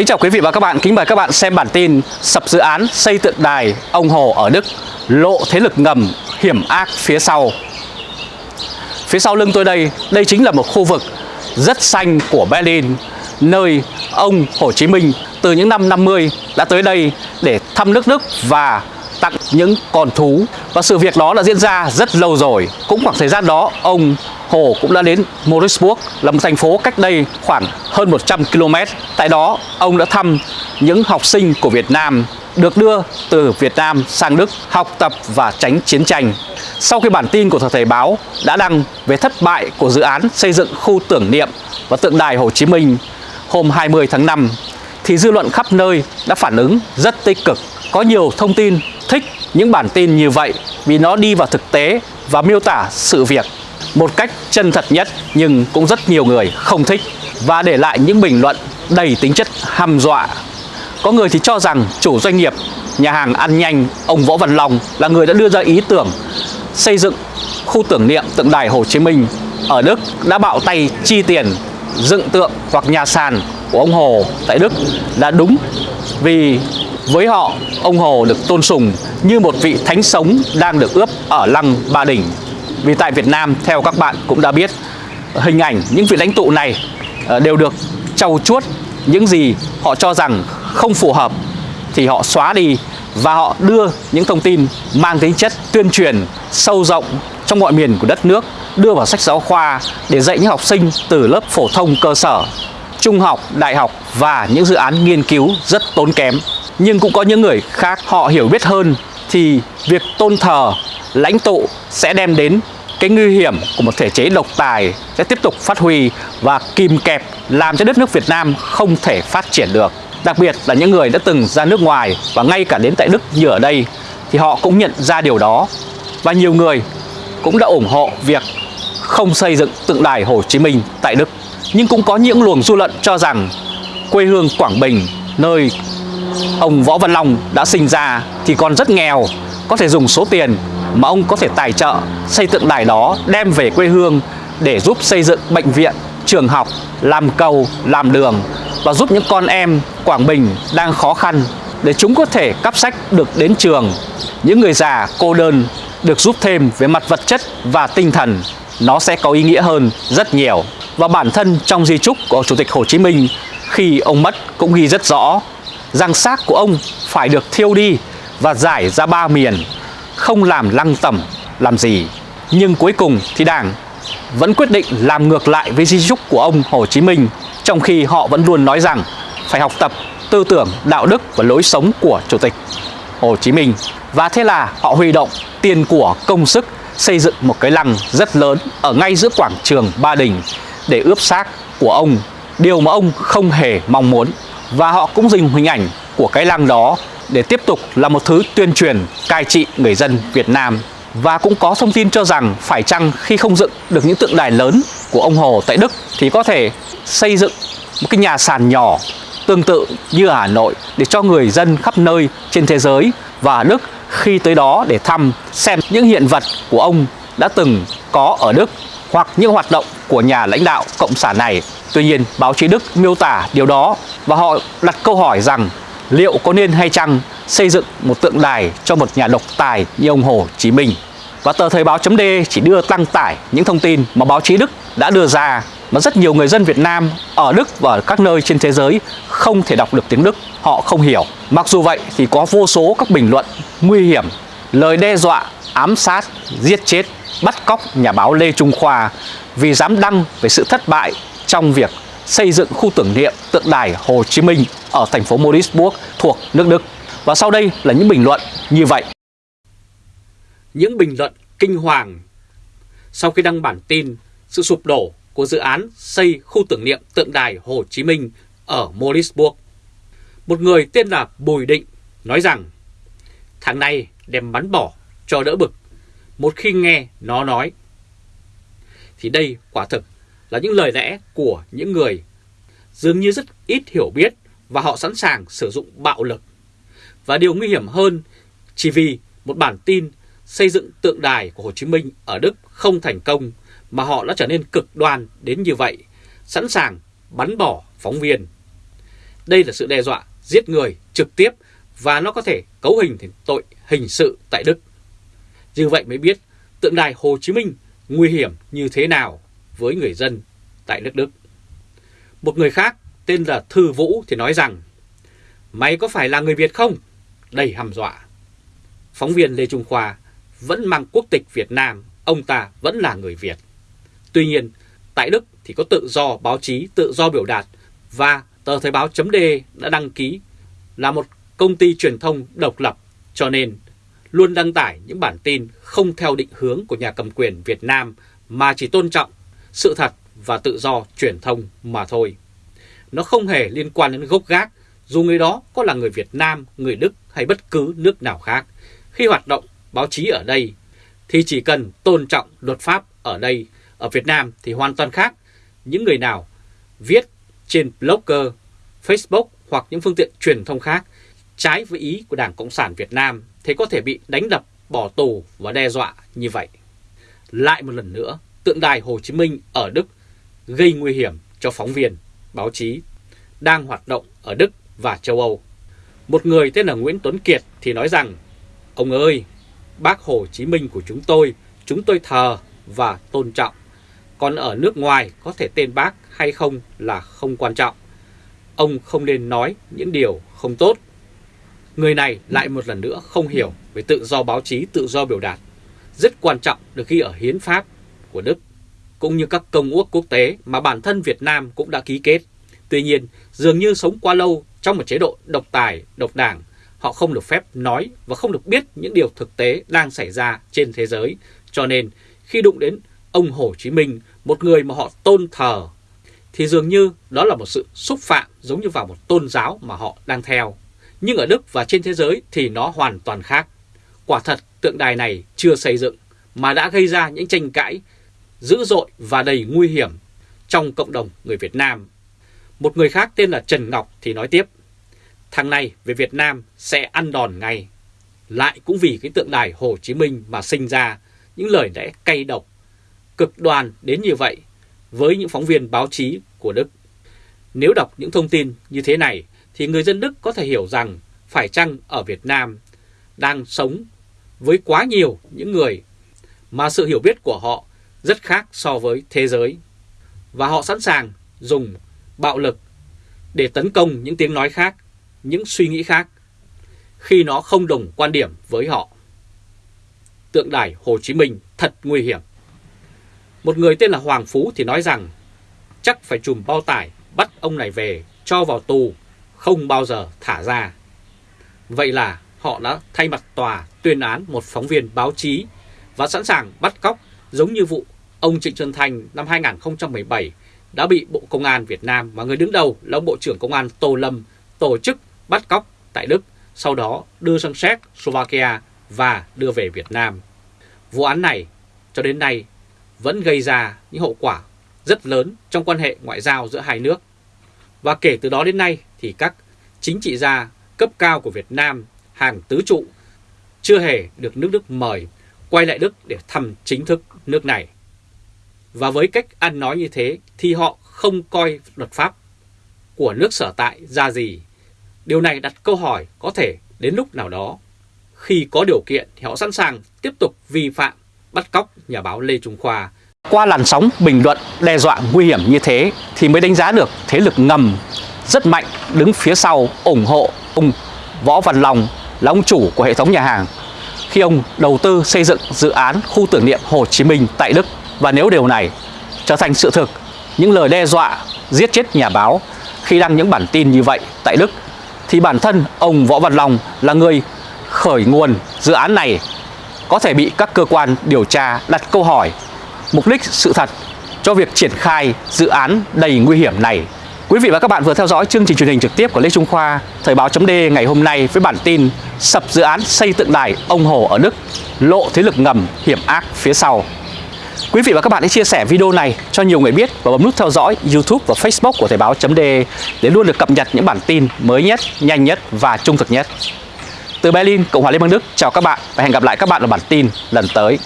Kính chào quý vị và các bạn, kính mời các bạn xem bản tin Sập dự án xây tượng đài ông Hồ ở Đức Lộ thế lực ngầm hiểm ác phía sau. Phía sau lưng tôi đây, đây chính là một khu vực rất xanh của Berlin Nơi ông Hồ Chí Minh từ những năm 50 đã tới đây để thăm nước Đức và tặng những con thú. Và sự việc đó đã diễn ra rất lâu rồi. Cũng khoảng thời gian đó ông Hồ cũng đã đến Morisburg là một thành phố cách đây khoảng hơn 100 km. Tại đó, ông đã thăm những học sinh của Việt Nam được đưa từ Việt Nam sang Đức học tập và tránh chiến tranh. Sau khi bản tin của Thời Thời Báo đã đăng về thất bại của dự án xây dựng khu tưởng niệm và tượng đài Hồ Chí Minh hôm 20 tháng 5, thì dư luận khắp nơi đã phản ứng rất tích cực. Có nhiều thông tin thích những bản tin như vậy vì nó đi vào thực tế và miêu tả sự việc một cách chân thật nhất, nhưng cũng rất nhiều người không thích. Và để lại những bình luận đầy tính chất hăm dọa. Có người thì cho rằng chủ doanh nghiệp, nhà hàng ăn nhanh, ông Võ Văn Long là người đã đưa ra ý tưởng xây dựng khu tưởng niệm tượng đài Hồ Chí Minh ở Đức, đã bạo tay chi tiền dựng tượng hoặc nhà sàn của ông Hồ tại Đức là đúng. Vì với họ, ông Hồ được tôn sùng như một vị thánh sống đang được ướp ở lăng Ba Đình vì tại Việt Nam theo các bạn cũng đã biết hình ảnh những vị lãnh tụ này ờ, đều được trau chuốt những gì họ cho rằng không phù hợp thì họ xóa đi và họ đưa những thông tin mang tính chất tuyên truyền sâu rộng trong mọi miền của đất nước đưa vào sách giáo khoa để dạy những học sinh từ lớp phổ thông cơ sở, trung học, đại học và những dự án nghiên cứu rất tốn kém. Nhưng cũng có những người khác họ hiểu biết hơn thì việc tôn thờ lãnh tụ sẽ đem đến cái nguy hiểm của một thể chế độc tài sẽ tiếp tục phát huy và kìm kẹp, làm cho đất nước Việt Nam không thể phát triển được. Đặc biệt là những người đã từng ra nước ngoài và ngay cả đến tại Đức như ở đây, thì họ cũng nhận ra điều đó. Và nhiều người cũng đã ủng hộ việc không xây dựng tượng đài Hồ Chí Minh tại Đức. Nhưng cũng có những luồng dư luận cho rằng quê hương Quảng Bình, nơi ông Võ Văn Long đã sinh ra thì còn rất nghèo, có thể dùng số tiền mà ông có thể tài trợ xây tượng đài đó đem về quê hương để giúp xây dựng bệnh viện, trường học, làm cầu, làm đường và giúp những con em Quảng Bình đang khó khăn để chúng có thể cắp sách được đến trường. Những người già cô đơn được giúp thêm về mặt vật chất và tinh thần nó sẽ có ý nghĩa hơn rất nhiều. Và bản thân trong di trúc của Chủ tịch Hồ Chí Minh khi ông mất cũng ghi rất rõ rằng xác của ông phải được thiêu đi và giải ra ba miền không làm lăng tẩm làm gì. Nhưng cuối cùng thì Đảng vẫn quyết định làm ngược lại với di trúc của ông Hồ Chí Minh, trong khi họ vẫn luôn nói rằng phải học tập tư tưởng, đạo đức và lối sống của Chủ tịch Hồ Chí Minh. Và thế là họ huy động tiền của công sức xây dựng một cái lăng rất lớn ở ngay giữa quảng trường Ba Đình để ướp xác của ông, điều mà ông không hề mong muốn. Và họ cũng dùng hình ảnh của cái làng đó để tiếp tục là một thứ tuyên truyền, cai trị người dân Việt Nam. Và cũng có thông tin cho rằng phải chăng khi không dựng được những tượng đài lớn của ông Hồ tại Đức thì có thể xây dựng một cái nhà sàn nhỏ tương tự như ở Hà Nội để cho người dân khắp nơi trên thế giới và Đức khi tới đó để thăm xem những hiện vật của ông đã từng có ở Đức hoặc những hoạt động của nhà lãnh đạo cộng sản này. Tuy nhiên, báo chí Đức miêu tả điều đó và họ đặt câu hỏi rằng liệu có nên hay chăng xây dựng một tượng đài cho một nhà độc tài như ông Hồ Chí Minh. Và tờ Thời báo chấm D chỉ đưa tăng tải những thông tin mà báo chí Đức đã đưa ra mà rất nhiều người dân Việt Nam ở Đức và các nơi trên thế giới không thể đọc được tiếng Đức, họ không hiểu. Mặc dù vậy thì có vô số các bình luận nguy hiểm, lời đe dọa, ám sát, giết chết, bắt cóc nhà báo Lê Trung Khoa vì dám đăng về sự thất bại trong việc xây dựng khu tưởng niệm tượng đài Hồ Chí Minh ở thành phố Modisburg thuộc nước Đức. Và sau đây là những bình luận như vậy. Những bình luận kinh hoàng sau khi đăng bản tin sự sụp đổ của dự án xây khu tưởng niệm tượng đài Hồ Chí Minh ở Modisburg Một người tên là Bùi Định nói rằng thằng này đem bắn bỏ cho đỡ bực một khi nghe nó nói. Thì đây quả thực là những lời lẽ của những người dường như rất ít hiểu biết và họ sẵn sàng sử dụng bạo lực. Và điều nguy hiểm hơn, chỉ vì một bản tin xây dựng tượng đài của Hồ Chí Minh ở Đức không thành công mà họ đã trở nên cực đoan đến như vậy, sẵn sàng bắn bỏ phóng viên. Đây là sự đe dọa giết người trực tiếp và nó có thể cấu hình thành tội hình sự tại Đức. Như vậy mới biết tượng đài Hồ Chí Minh nguy hiểm như thế nào với người dân tại nước Đức. Một người khác tên là Thư Vũ thì nói rằng Mày có phải là người Việt không? Đầy hăm dọa. Phóng viên Lê Trung Khoa vẫn mang quốc tịch Việt Nam, ông ta vẫn là người Việt. Tuy nhiên, tại Đức thì có tự do báo chí, tự do biểu đạt và tờ Thời báo chấm đã đăng ký là một công ty truyền thông độc lập cho nên luôn đăng tải những bản tin không theo định hướng của nhà cầm quyền Việt Nam mà chỉ tôn trọng sự thật và tự do truyền thông mà thôi. Nó không hề liên quan đến gốc gác, dù người đó có là người Việt Nam, người Đức hay bất cứ nước nào khác. Khi hoạt động báo chí ở đây thì chỉ cần tôn trọng luật pháp ở đây, ở Việt Nam thì hoàn toàn khác. Những người nào viết trên blogger, Facebook hoặc những phương tiện truyền thông khác trái với ý của Đảng Cộng sản Việt Nam thì có thể bị đánh đập, bỏ tù và đe dọa như vậy. Lại một lần nữa, tượng đài Hồ Chí Minh ở Đức gây nguy hiểm cho phóng viên, báo chí đang hoạt động ở Đức và châu Âu. Một người tên là Nguyễn Tuấn Kiệt thì nói rằng, Ông ơi, bác Hồ Chí Minh của chúng tôi, chúng tôi thờ và tôn trọng. Còn ở nước ngoài có thể tên bác hay không là không quan trọng. Ông không nên nói những điều không tốt. Người này lại một lần nữa không hiểu về tự do báo chí, tự do biểu đạt. Rất quan trọng được ghi ở hiến pháp của Đức, cũng như các công ước quốc tế mà bản thân Việt Nam cũng đã ký kết. Tuy nhiên, dường như sống quá lâu trong một chế độ độc tài, độc đảng, họ không được phép nói và không được biết những điều thực tế đang xảy ra trên thế giới. Cho nên, khi đụng đến ông Hồ Chí Minh, một người mà họ tôn thờ, thì dường như đó là một sự xúc phạm giống như vào một tôn giáo mà họ đang theo. Nhưng ở Đức và trên thế giới thì nó hoàn toàn khác. Quả thật tượng đài này chưa xây dựng mà đã gây ra những tranh cãi dữ dội và đầy nguy hiểm trong cộng đồng người Việt Nam. Một người khác tên là Trần Ngọc thì nói tiếp, thằng này về Việt Nam sẽ ăn đòn ngay. Lại cũng vì cái tượng đài Hồ Chí Minh mà sinh ra những lời lẽ cay độc, cực đoan đến như vậy với những phóng viên báo chí của Đức. Nếu đọc những thông tin như thế này thì người dân Đức có thể hiểu rằng phải chăng ở Việt Nam đang sống với quá nhiều những người mà sự hiểu biết của họ rất khác so với thế giới. Và họ sẵn sàng dùng bạo lực để tấn công những tiếng nói khác, những suy nghĩ khác khi nó không đồng quan điểm với họ. Tượng đài Hồ Chí Minh thật nguy hiểm. Một người tên là Hoàng Phú thì nói rằng chắc phải chùm bao tải bắt ông này về cho vào tù, không bao giờ thả ra. Vậy là họ đã thay mặt tòa tuyên án một phóng viên báo chí và sẵn sàng bắt cóc giống như vụ ông Trịnh Xuân Thành năm 2017 đã bị Bộ Công an Việt Nam và người đứng đầu là ông Bộ trưởng Công an Tô Lâm tổ chức bắt cóc tại Đức, sau đó đưa sang Séc, Slovakia và đưa về Việt Nam. Vụ án này cho đến nay vẫn gây ra những hậu quả rất lớn trong quan hệ ngoại giao giữa hai nước. Và kể từ đó đến nay thì các chính trị gia cấp cao của Việt Nam hàng tứ trụ chưa hề được nước Đức mời quay lại Đức để thăm chính thức nước này. Và với cách ăn nói như thế thì họ không coi luật pháp của nước sở tại ra gì. Điều này đặt câu hỏi có thể đến lúc nào đó, khi có điều kiện thì họ sẵn sàng tiếp tục vi phạm bắt cóc nhà báo Lê Trung Khoa. Qua làn sóng bình luận đe dọa nguy hiểm như thế thì mới đánh giá được thế lực ngầm rất mạnh đứng phía sau ủng hộ ông Võ Văn Long là ông chủ của hệ thống nhà hàng khi ông đầu tư xây dựng dự án khu tưởng niệm Hồ Chí Minh tại Đức. Và nếu điều này trở thành sự thực, những lời đe dọa giết chết nhà báo khi đăng những bản tin như vậy tại Đức, thì bản thân ông Võ Văn Long là người khởi nguồn dự án này có thể bị các cơ quan điều tra đặt câu hỏi mục đích sự thật cho việc triển khai dự án đầy nguy hiểm này. Quý vị và các bạn vừa theo dõi chương trình truyền hình trực tiếp của Lê Trung Khoa, Thời báo chấm ngày hôm nay với bản tin Sập dự án xây tượng đài ông Hồ ở Đức, lộ thế lực ngầm hiểm ác phía sau. Quý vị và các bạn hãy chia sẻ video này cho nhiều người biết và bấm nút theo dõi YouTube và Facebook của Thời báo chấm để luôn được cập nhật những bản tin mới nhất, nhanh nhất và trung thực nhất. Từ Berlin, Cộng hòa Liên bang Đức, chào các bạn và hẹn gặp lại các bạn ở bản tin lần tới.